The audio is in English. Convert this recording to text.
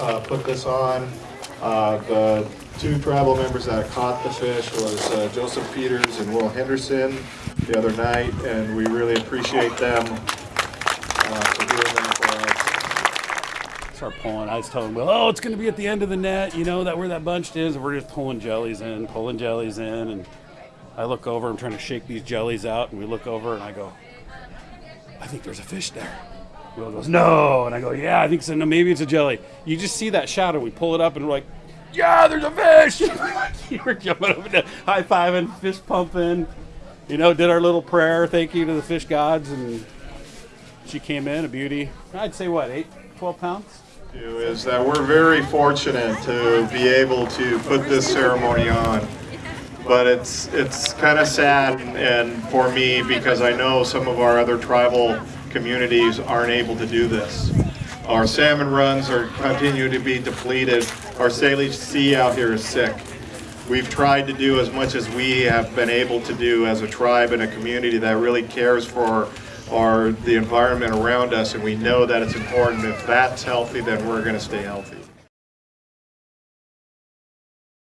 uh, put this on. Uh, The two tribal members that caught the fish was uh, Joseph Peters and Will Henderson the other night, and we really appreciate them uh, for doing that for us. Start pulling. I was telling Will, oh, it's going to be at the end of the net. You know that where that bunch is. We're just pulling jellies in, pulling jellies in, and I look over. I'm trying to shake these jellies out, and we look over, and I go, I think there's a fish there. Will goes, no, and I go, yeah, I think so. No, maybe it's a jelly. You just see that shadow. We pull it up, and we're like, yeah, there's a fish. you were jumping up and high fiving, fish pumping. You know, did our little prayer, thank you to the fish gods, and she came in a beauty. I'd say what, eight, 12 pounds. is that uh, we're very fortunate to be able to put this ceremony on. But it's it's kind of sad and for me because I know some of our other tribal communities aren't able to do this. Our salmon runs are continue to be depleted. Our Salish Sea out here is sick. We've tried to do as much as we have been able to do as a tribe and a community that really cares for our the environment around us, and we know that it's important. If that's healthy, then we're going to stay healthy.